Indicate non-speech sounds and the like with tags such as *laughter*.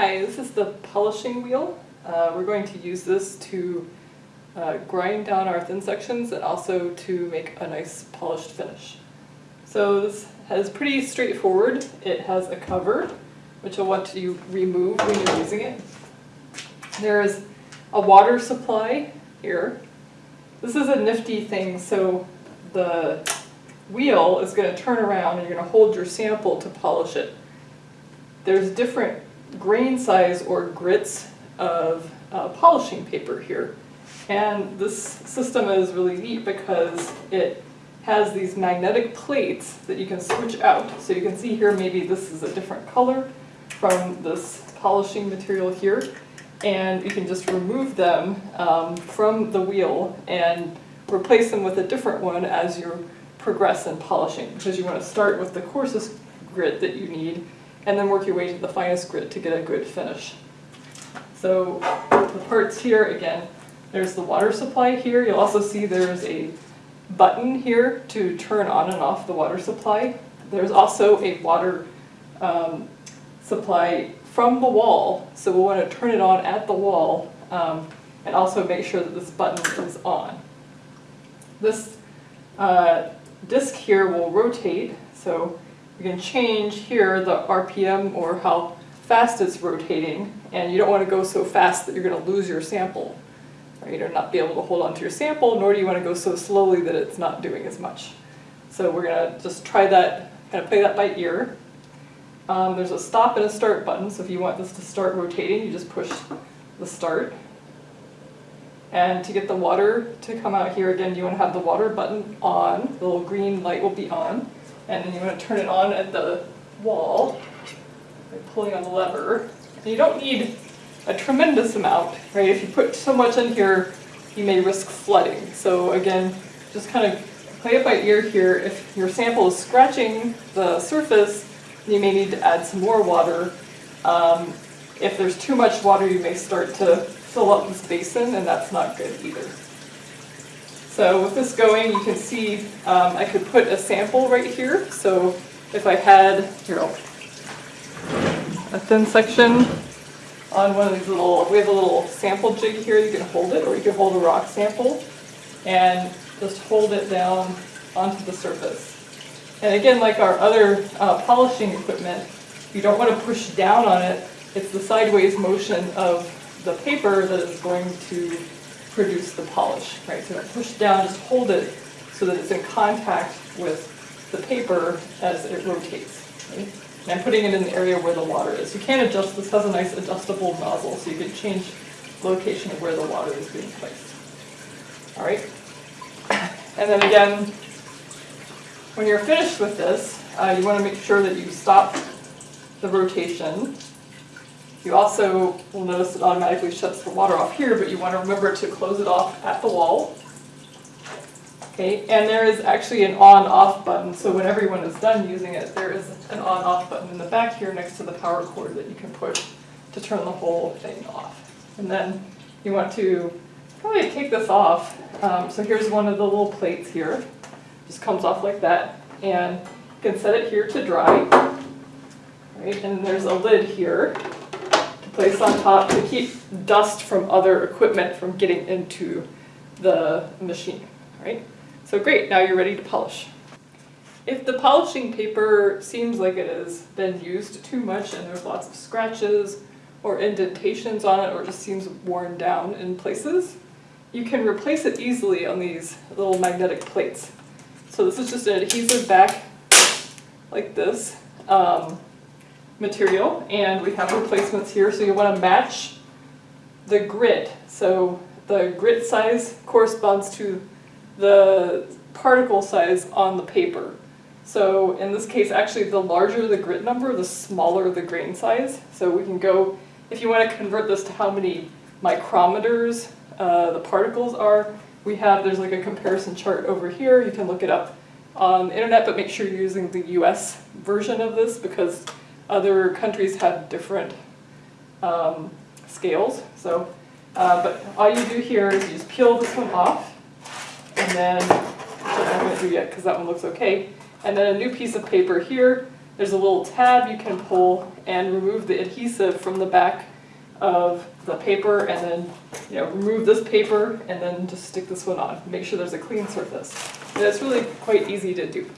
Hi, this is the polishing wheel. Uh, we're going to use this to uh, grind down our thin sections and also to make a nice polished finish. So this is pretty straightforward. It has a cover, which you'll want to remove when you're using it. There is a water supply here. This is a nifty thing, so the wheel is going to turn around and you're going to hold your sample to polish it. There's different grain size or grits of uh, polishing paper here. And this system is really neat because it has these magnetic plates that you can switch out. So you can see here maybe this is a different color from this polishing material here. And you can just remove them um, from the wheel and replace them with a different one as you progress in polishing because you want to start with the coarsest grit that you need and then work your way to the finest grit to get a good finish. So the parts here, again, there's the water supply here. You'll also see there's a button here to turn on and off the water supply. There's also a water um, supply from the wall, so we'll want to turn it on at the wall um, and also make sure that this button is on. This uh, disc here will rotate, so you can change here the RPM or how fast it's rotating, and you don't want to go so fast that you're going to lose your sample, right, or not be able to hold on to your sample, nor do you want to go so slowly that it's not doing as much. So we're going to just try that, kind of play that by ear. Um, there's a stop and a start button, so if you want this to start rotating, you just push the start. And to get the water to come out here, again, you want to have the water button on, the little green light will be on, and then you want to turn it on at the wall by pulling on the lever. And you don't need a tremendous amount, right? If you put so much in here, you may risk flooding. So again, just kind of play it by ear here. If your sample is scratching the surface, you may need to add some more water. Um, if there's too much water, you may start to fill up this basin, and that's not good either. So with this going, you can see um, I could put a sample right here. So if I had, here, I'll, a thin section on one of these little, we have a little sample jig here, you can hold it, or you can hold a rock sample and just hold it down onto the surface. And again, like our other uh, polishing equipment, you don't want to push down on it. It's the sideways motion of the paper that is going to produce the polish, right? So push down, just hold it so that it's in contact with the paper as it rotates, right? And I'm putting it in the area where the water is. You can adjust, this has a nice adjustable nozzle, so you can change location of where the water is being placed. All right? *coughs* And then again, when you're finished with this, uh, you want to make sure that you stop the rotation. You also will notice it automatically shuts the water off here, but you want to remember to close it off at the wall. Okay, and there is actually an on-off button, so when everyone is done using it, there is an on-off button in the back here next to the power cord that you can push to turn the whole thing off. And then you want to probably take this off. Um, so here's one of the little plates here. Just comes off like that. And you can set it here to dry. Right, and there's a lid here to place on top to keep dust from other equipment from getting into the machine. Right? So great, now you're ready to polish. If the polishing paper seems like it has been used too much and there's lots of scratches or indentations on it or just seems worn down in places, you can replace it easily on these little magnetic plates. So this is just an adhesive back like this um, material and we have replacements here so you want to match the grit. So the grit size corresponds to the particle size on the paper. So in this case, actually the larger the grit number, the smaller the grain size. So we can go, if you want to convert this to how many micrometers uh, the particles are, we have, there's like a comparison chart over here. You can look it up on the internet, but make sure you're using the US version of this because other countries have different um, scales. So, uh, but all you do here is you just peel this one off and then, which going to do yet because that one looks okay, and then a new piece of paper here there's a little tab you can pull and remove the adhesive from the back of the paper and then, you know, remove this paper and then just stick this one on. Make sure there's a clean surface. And it's really quite easy to do.